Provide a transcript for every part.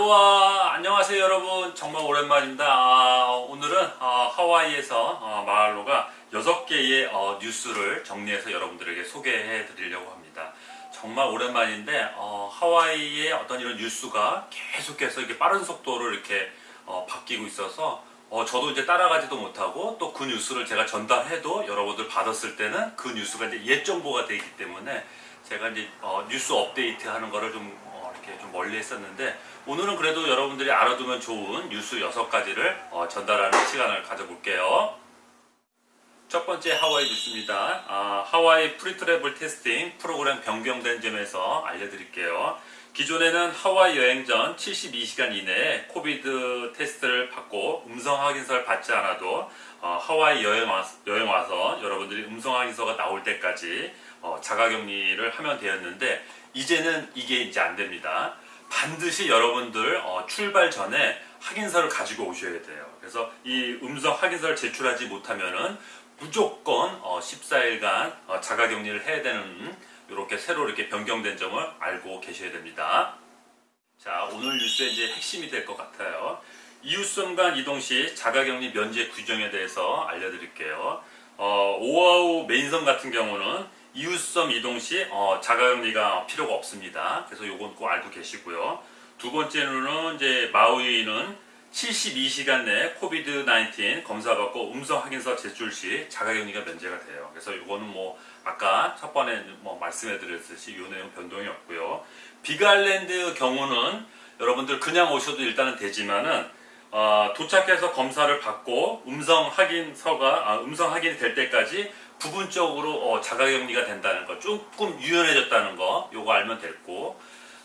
알로하 안녕하세요 여러분. 정말 오랜만입니다. 아, 오늘은 어, 하와이에서 어, 마할로가 6개의 어, 뉴스를 정리해서 여러분들에게 소개해 드리려고 합니다. 정말 오랜만인데 어, 하와이의 어떤 이런 뉴스가 계속해서 이렇게 빠른 속도로 이렇게 어, 바뀌고 있어서 어, 저도 이제 따라가지도 못하고 또 그 뉴스를 제가 전달해도 여러분들 받았을 때는 그 뉴스가 이제 옛 정보가 되기 때문에 제가 이제 어, 뉴스 업데이트 하는 거를 좀 어, 이렇게 좀 멀리 했었는데 오늘은 그래도 여러분들이 알아두면 좋은 뉴스 6가지를 어, 전달하는 시간을 가져볼게요. 첫 번째 하와이 뉴스입니다. 아, 하와이 pre-travel testing 프로그램 변경된 점에서 알려드릴게요. 기존에는 하와이 여행 전 72시간 이내에 COVID 테스트를 받고 음성 확인서를 받지 않아도 어, 하와이 여행, 와, 여행 와서 여러분들이 음성 확인서가 나올 때까지 어, 자가격리를 하면 되었는데 이제는 이게 이제 안 됩니다. 반드시 여러분들 어, 출발 전에 확인서를 가지고 오셔야 돼요. 그래서 이 음성 확인서를 제출하지 못하면은 무조건 어, 14일간 어, 자가격리를 해야 되는 이렇게 새로 이렇게 변경된 점을 알고 계셔야 됩니다. 자 오늘 뉴스의 이제 핵심이 될 것 같아요. 이웃섬 간 이동 시 자가격리 면제 규정에 대해서 알려드릴게요. 어, 오아후 main섬 같은 경우는 이웃섬 이동 시 어, 자가격리가 필요가 없습니다. 그래서 요건 꼭 알고 계시고요. 두 번째로는 이제 마우이는 72시간 내에 COVID 19 검사 받고 음성 확인서 제출 시 자가격리가 면제가 돼요. 그래서 이거는 뭐 아까 첫 번에 뭐 말씀해 드렸듯이 이 내용 변동이 없고요. 빅아일랜드 경우는 여러분들 그냥 오셔도 일단은 되지만은 어, 도착해서 검사를 받고 음성 확인서가 아, 음성 확인이 될 때까지 부분적으로 어, 자가격리가 된다는 거 조금 유연해졌다는 거 요거 알면 됐고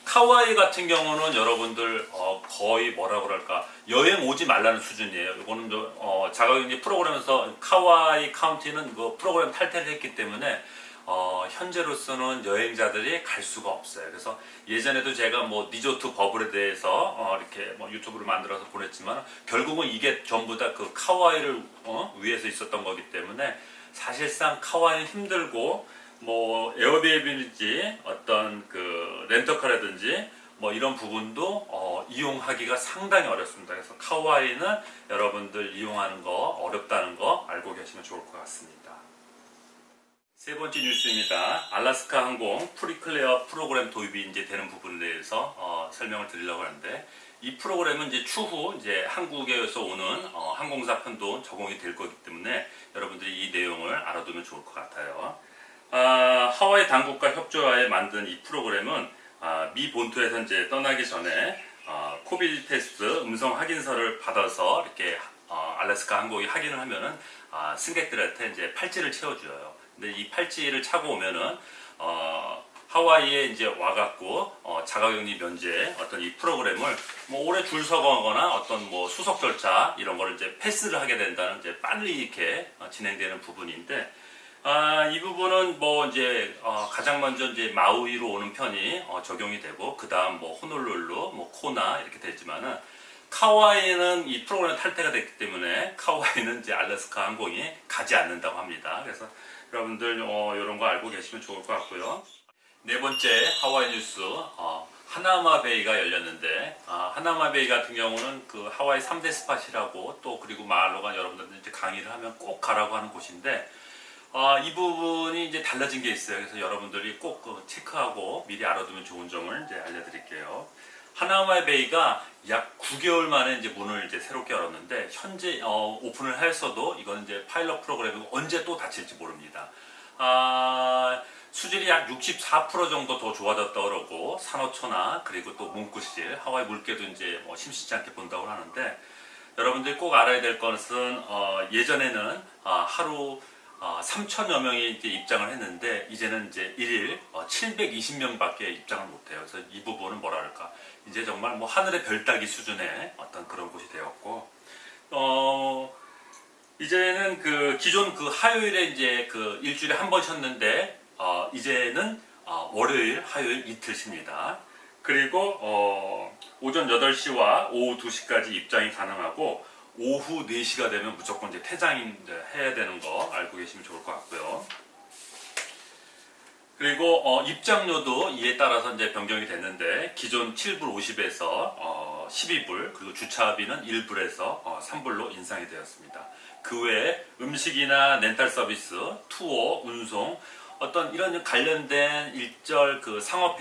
카와이 같은 경우는 여러분들 어, 거의 뭐라 그럴까 여행 오지 말라는 수준이에요. 이거는 어, 자가격리 프로그램에서 카와이 카운티는 그 프로그램 탈퇴를 했기 때문에 어, 현재로서는 여행자들이 갈 수가 없어요. 그래서 예전에도 제가 뭐 리조트 버블에 대해서 어, 이렇게 뭐 유튜브를 만들어서 보냈지만 결국은 이게 전부 다 그 카와이를 어, 위해서 있었던 거기 때문에 사실상 카와이는 힘들고 뭐 에어비앤비인지 어떤 그 렌터카라든지 뭐 이런 부분도 어, 이용하기가 상당히 어렵습니다. 그래서 카와이는 여러분들 이용하는 거 어렵다는 거 알고 계시면 좋을 것 같습니다. 세 번째 뉴스입니다. 알라스카 항공 pre-clear 프로그램 도입이 이제 되는 부분에 대해서 어, 설명을 드리려고 하는데 이 프로그램은 이제 추후 이제 한국에서 오는 어, 항공사 편도 적용이 될 거기 때문에 여러분들이 이 내용을 알아두면 좋을 것 같아요. 아, 하와이 당국과 협조하에 만든 이 프로그램은 아, 미 본토에서 이제 떠나기 전에 아, COVID 테스트 음성 확인서를 받아서 이렇게 어, 알래스카 항공이 확인을 하면은 아, 승객들한테 이제 팔찌를 채워줘요. 근데 이 팔찌를 차고 오면은 어, 하와이에 이제 와갖고 어, 자가격리 면제 어떤 이 프로그램을 뭐 오래 줄 서거나 어떤 뭐 수속 절차 이런 거를 이제 패스를 하게 된다는 이제 빨리 이렇게 어, 진행되는 부분인데 아, 이 부분은 뭐 이제 어, 가장 먼저 이제 마우이로 오는 편이 어, 적용이 되고 그 다음 뭐 호놀룰루, 뭐 코나 이렇게 되지만은 카와이는 이 프로그램 탈퇴가 됐기 때문에 카와이는 이제 알래스카 항공이 가지 않는다고 합니다. 그래서 여러분들 어, 이런 거 알고 계시면 좋을 것 같고요. 네 번째 하와이 뉴스 어, 하나마 베이가 열렸는데 아, 하나마 베이 같은 경우는 그 하와이 3대 spot이라고 또 그리고 마을로가 여러분들 이제 강의를 하면 꼭 가라고 하는 곳인데 어, 이 부분이 이제 달라진 게 있어요. 그래서 여러분들이 꼭 그 체크하고 미리 알아두면 좋은 점을 이제 알려드릴게요. 하나마 베이가 약 9개월 만에 이제 문을 이제 새롭게 열었는데 현재 어, 오픈을 했어도 이건 이제 파일럿 프로그램이고 언제 또 닫힐지 모릅니다. 아, 수질이 약 64% 정도 더 좋아졌다 그러고 산호초나 그리고 또 문구실 하와이 물개도 이제 뭐 심심치 않게 본다고 하는데 여러분들이 꼭 알아야 될 것은 어, 예전에는 어, 하루 어, 3천여 명이 이제 입장을 했는데 이제는 이제 1일 어, 720명밖에 입장을 못해요. 그래서 이 부분은 뭐랄까 이제 정말 뭐 하늘의 별 따기 수준의 어떤 그런 곳이 되었고 어 이제는 그 기존 그 화요일에 이제 그 일주일에 한 번 쉬었는데 어 이제는 어 월요일 화요일 이틀 쉽니다. 그리고 어 오전 8시와 오후 2시까지 입장이 가능하고 오후 4시가 되면 무조건 이제 퇴장 해야 되는 거 알고 계시면 좋을 것 같고요. 그리고 어, 입장료도 이에 따라서 이제 변경이 됐는데 기존 7불 50에서 어, 12불 그리고 주차비는 1불에서 어, 3불로 인상이 되었습니다. 그 외에 음식이나 렌탈 서비스, 투어, 운송 어떤 이런 관련된 일절 그 상업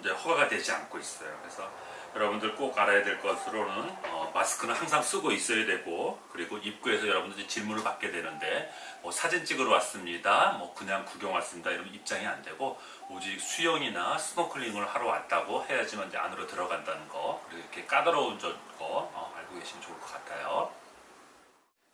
이제 허가가 되지 않고 있어요. 그래서 여러분들 꼭 알아야 될 것으로는 어, 마스크는 항상 쓰고 있어야 되고 그리고 입구에서 여러분들이 질문을 받게 되는데 뭐 사진 찍으러 왔습니다. 뭐 그냥 구경 왔습니다. 이러면 입장이 안 되고 오직 수영이나 스노클링을 하러 왔다고 해야지만 이제 안으로 들어간다는 거 그리고 이렇게 까다로운 저- 거 어, 알고 계시면 좋을 것 같아요.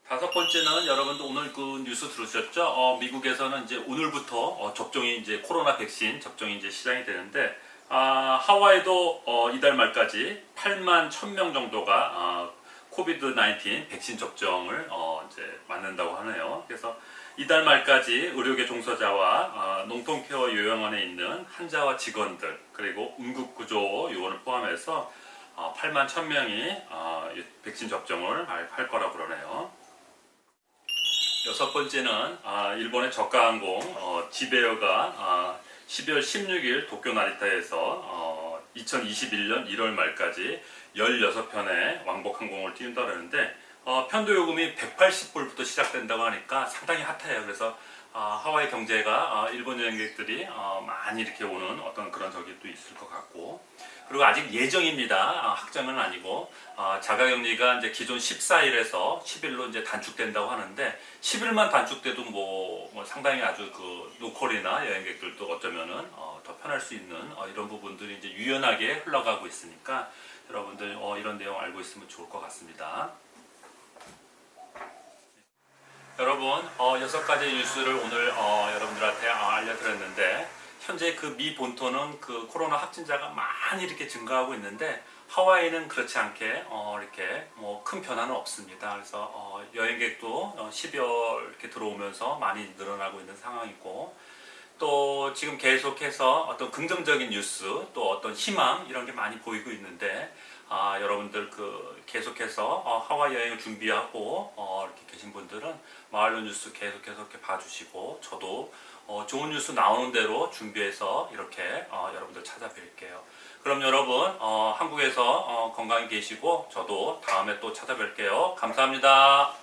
다섯 번째는 여러분도 오늘 그 뉴스 들으셨죠? 어, 미국에서는 이제 오늘부터 어, 접종이 이제 코로나 백신 접종이 이제 시작이 되는데 아, 하와이도 어, 이달 말까지 8만 1000명 정도가 어, 코비드 19 백신 접종을 어, 이제 맞는다고 하네요. 그래서 이달 말까지 의료계 종사자와 어, 농통케어 요양원에 있는 환자와 직원들 그리고 응급구조 요원을 포함해서 어, 8만 1000명이 어, 백신 접종을 할, 할 거라고 그러네요. 여섯 번째는 아, 일본의 저가항공 어, 지베어가 아, 12월 16일 도쿄 나리타에서 어, 2021년 1월 말까지 16편의 왕복 항공을 띄운다 그러는데 어, 편도 요금이 180불부터 시작된다고 하니까 상당히 핫해요. 그래서 아, 하와이 경제가 아, 일본 여행객들이 어, 많이 이렇게 오는 어떤 그런 적이 또 있을 것 같고 그리고 아직 예정입니다. 아, 확정은 아니고 아, 자가격리가 이제 기존 14일에서 10일로 이제 단축된다고 하는데 10일만 단축돼도 뭐, 뭐 상당히 아주 그 로컬이나 여행객들도 어쩌면은 어, 더 편할 수 있는 어, 이런 부분들이 이제 유연하게 흘러가고 있으니까 여러분들 어, 이런 내용 알고 있으면 좋을 것 같습니다. 여러분 어, 여섯 가지 뉴스를 오늘 어, 여러분들한테 어, 알려드렸는데 현재 그 미 본토는 그 코로나 확진자가 많이 이렇게 증가하고 있는데 하와이는 그렇지 않게 어, 이렇게 뭐 큰 변화는 없습니다. 그래서 어, 여행객도 어, 12월 이렇게 들어오면서 많이 늘어나고 있는 상황이고 또 지금 계속해서 어떤 긍정적인 뉴스 또 어떤 희망 이런 게 많이 보이고 있는데 아, 여러분들 그 계속해서 어, 하와이 여행을 준비하고 어, 이렇게 계신 분들은 마을로 뉴스 계속해서 이렇게 봐주시고 저도 어, 좋은 뉴스 나오는 대로 준비해서 이렇게 어, 여러분들 찾아뵐게요. 그럼 여러분 어, 한국에서 어, 건강히 계시고 저도 다음에 또 찾아뵐게요. 감사합니다.